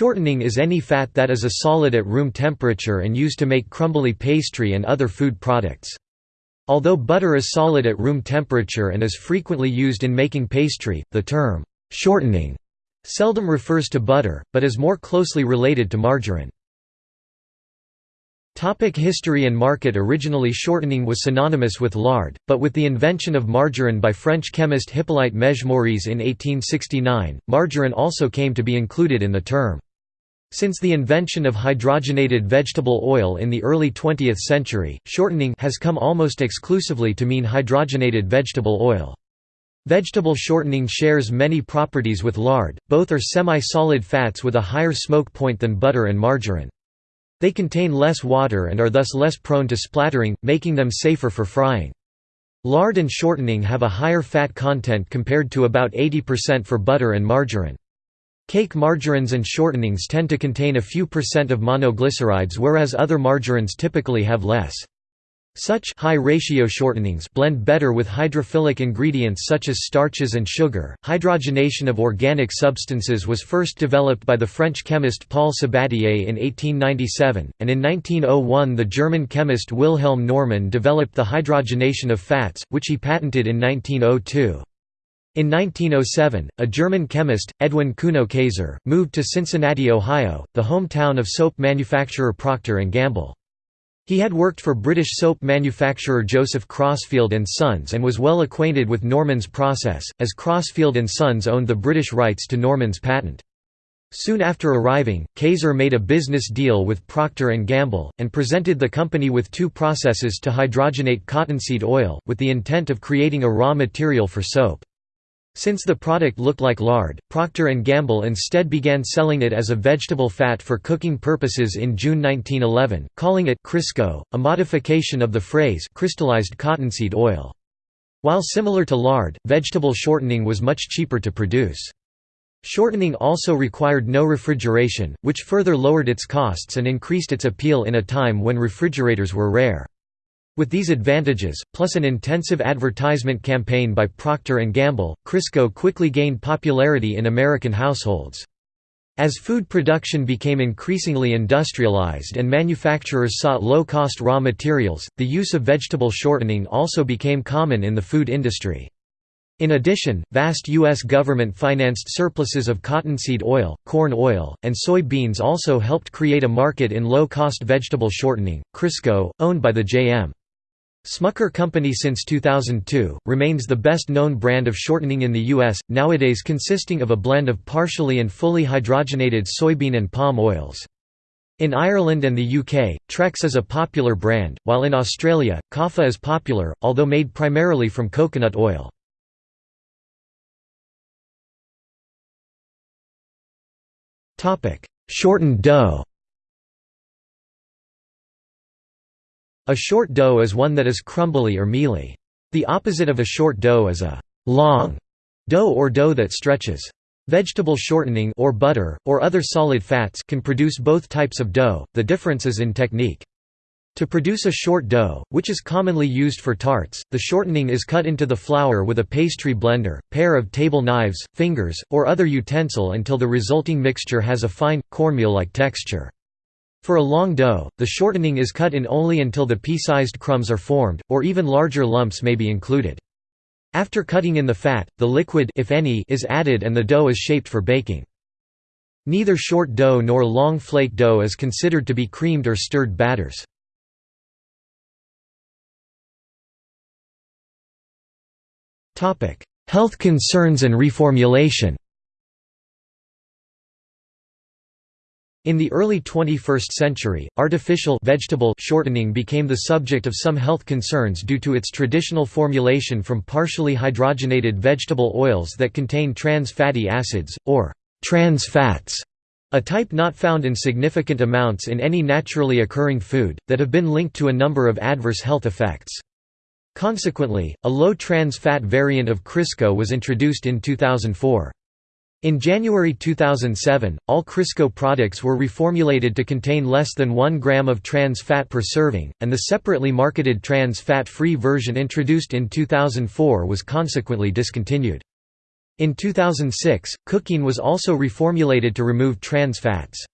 Shortening is any fat that is a solid at room temperature and used to make crumbly pastry and other food products. Although butter is solid at room temperature and is frequently used in making pastry, the term, "'shortening' seldom refers to butter, but is more closely related to margarine. Topic history and market Originally shortening was synonymous with lard, but with the invention of margarine by French chemist Hippolyte Mege Mouriès in 1869, margarine also came to be included in the term. Since the invention of hydrogenated vegetable oil in the early 20th century, shortening has come almost exclusively to mean hydrogenated vegetable oil. Vegetable shortening shares many properties with lard, both are semi-solid fats with a higher smoke point than butter and margarine. They contain less water and are thus less prone to splattering, making them safer for frying. Lard and shortening have a higher fat content compared to about 80% for butter and margarine. Cake margarines and shortenings tend to contain a few percent of monoglycerides whereas other margarines typically have less. Such high ratio shortenings blend better with hydrophilic ingredients such as starches and sugar. Hydrogenation of organic substances was first developed by the French chemist Paul Sabatier in 1897, and in 1901 the German chemist Wilhelm Normann developed the hydrogenation of fats, which he patented in 1902. In 1907, a German chemist, Edwin Kuno Kayser, moved to Cincinnati, Ohio, the hometown of soap manufacturer Procter & Gamble. He had worked for British soap manufacturer Joseph Crosfield Sons and was well acquainted with Normann's process, as Crosfield Sons owned the British rights to Normann's patent. Soon after arriving, Kayser made a business deal with Procter & Gamble, and presented the company with two processes to hydrogenate cottonseed oil, with the intent of creating a raw material for soap. Since the product looked like lard, Procter & Gamble instead began selling it as a vegetable fat for cooking purposes in June 1911, calling it Crisco, a modification of the phrase crystallized cottonseed oil. While similar to lard, vegetable shortening was much cheaper to produce. Shortening also required no refrigeration, which further lowered its costs and increased its appeal in a time when refrigerators were rare. With these advantages, plus an intensive advertisement campaign by Procter & Gamble, Crisco quickly gained popularity in American households. As food production became increasingly industrialized and manufacturers sought low-cost raw materials, the use of vegetable shortening also became common in the food industry. In addition, vast U.S. government-financed surpluses of cottonseed oil, corn oil, and soy beans also helped create a market in low-cost vegetable shortening. Crisco, owned by the J.M. Smucker Company since 2002, remains the best-known brand of shortening in the U.S., nowadays consisting of a blend of partially and fully hydrogenated soybean and palm oils. In Ireland and the UK, Trex is a popular brand, while in Australia, Copha is popular, although made primarily from coconut oil. Shortened dough A short dough is one that is crumbly or mealy. The opposite of a short dough is a long dough or dough that stretches. Vegetable shortening or butter, or other solid fats can produce both types of dough, the difference is in technique. To produce a short dough, which is commonly used for tarts, the shortening is cut into the flour with a pastry blender, pair of table knives, fingers, or other utensil until the resulting mixture has a fine, cornmeal-like texture. For a long dough, the shortening is cut in only until the pea-sized crumbs are formed, or even larger lumps may be included. After cutting in the fat, the liquid if any, is added and the dough is shaped for baking. Neither short dough nor long flake dough is considered to be creamed or stirred batters. Health concerns and reformulation In the early 21st century, artificial vegetable shortening became the subject of some health concerns due to its traditional formulation from partially hydrogenated vegetable oils that contain trans fatty acids, or trans fats, a type not found in significant amounts in any naturally occurring food, that have been linked to a number of adverse health effects. Consequently, a low trans fat variant of Crisco was introduced in 2004. In January 2007, all Crisco products were reformulated to contain less than 1 gram of trans fat per serving, and the separately marketed trans fat-free version introduced in 2004 was consequently discontinued. In 2006, Cookeen was also reformulated to remove trans fats.